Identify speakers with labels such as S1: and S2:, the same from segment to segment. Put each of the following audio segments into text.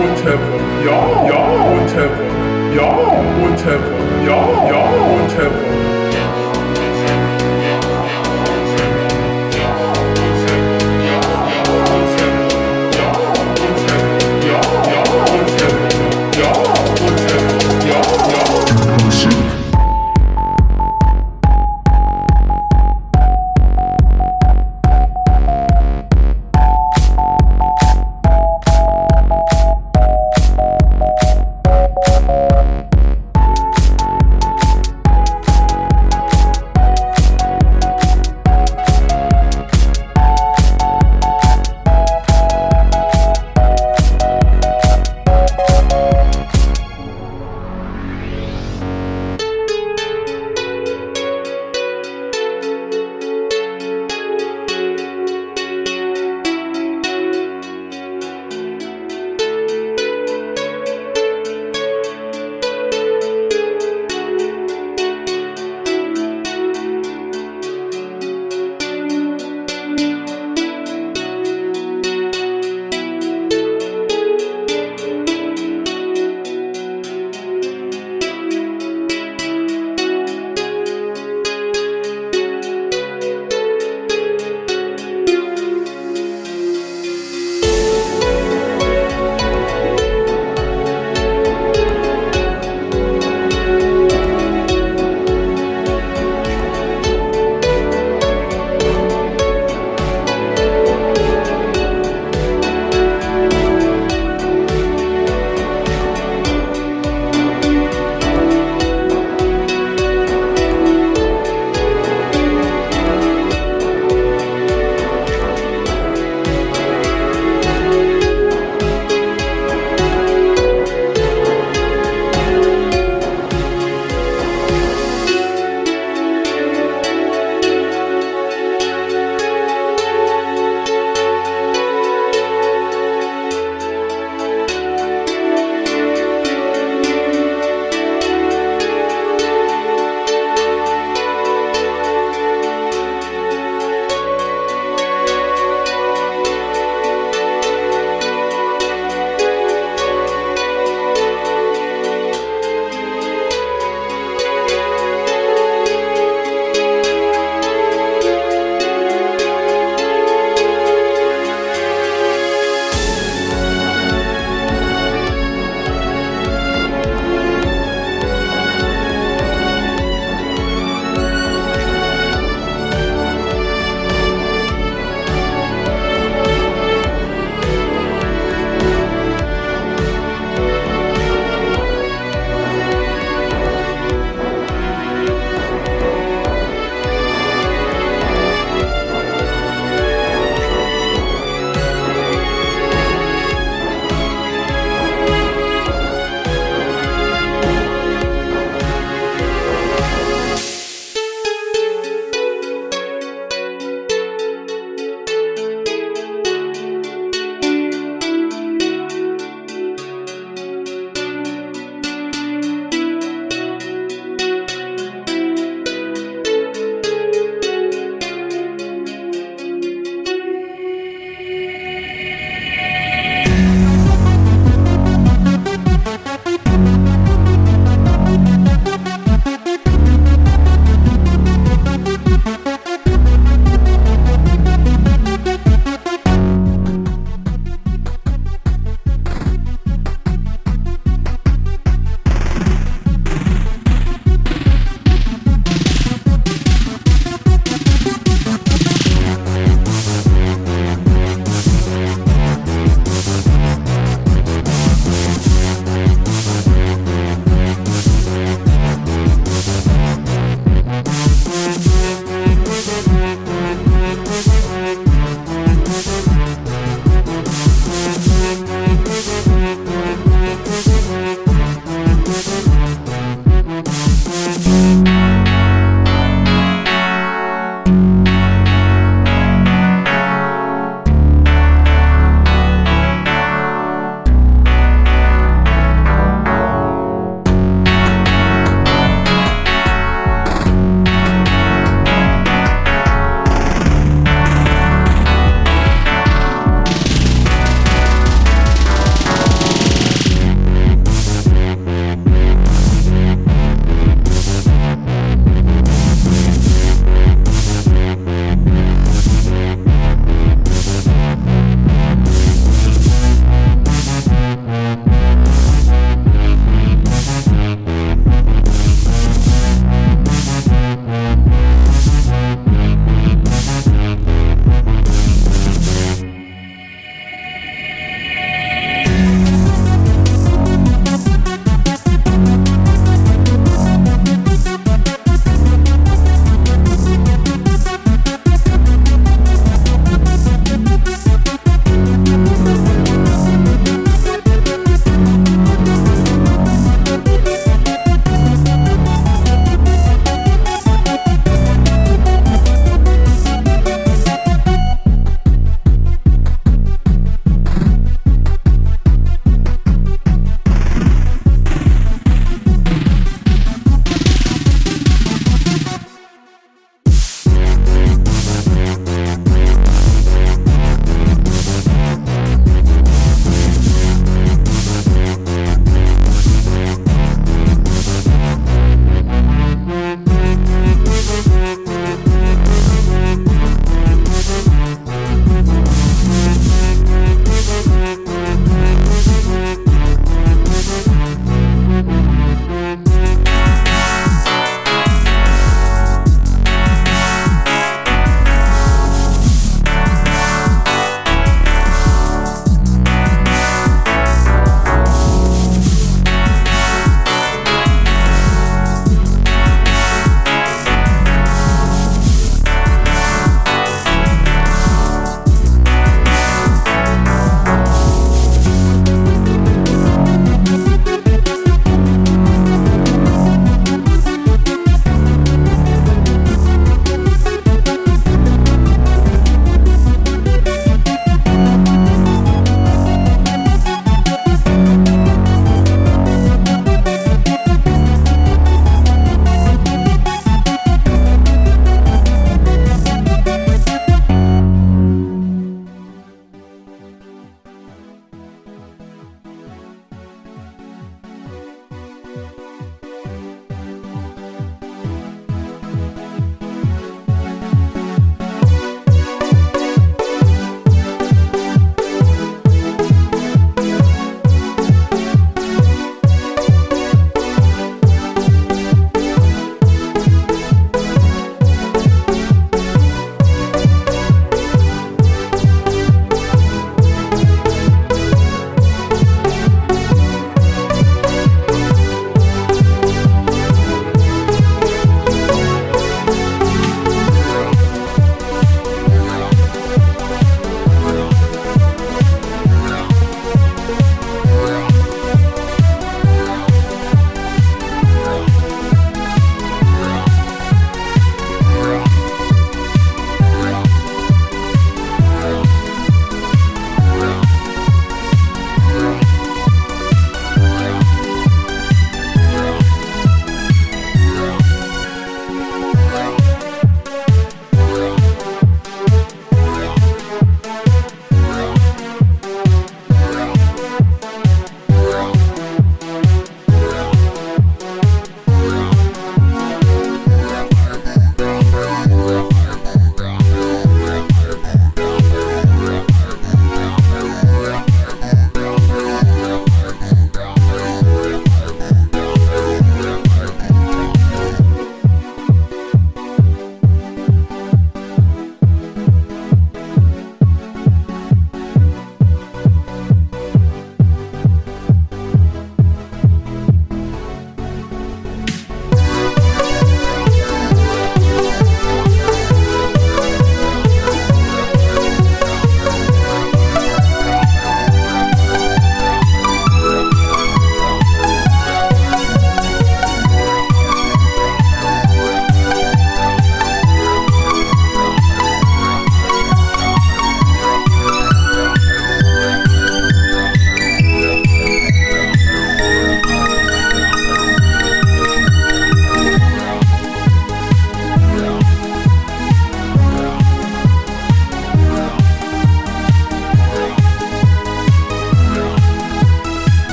S1: whatever. Yeah, whatever. Yeah, whatever. Yeah, whatever.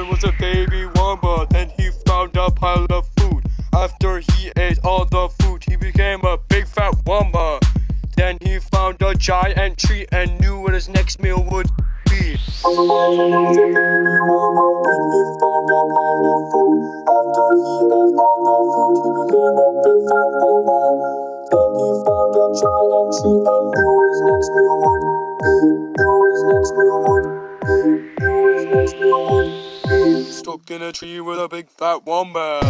S1: There was a baby wombat. Then he found a pile of food. After he ate all the food, he became a big fat wombat. Then he found a giant tree and knew what his next meal would be. Big wombat.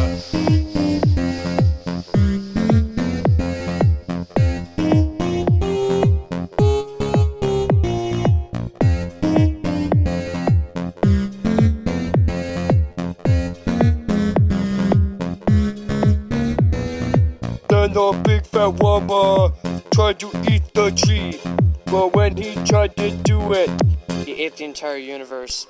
S1: Then the big fat wombat tried to eat the tree. But when he tried to do it, he ate the entire universe.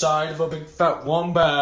S1: Inside of a big fat wombat.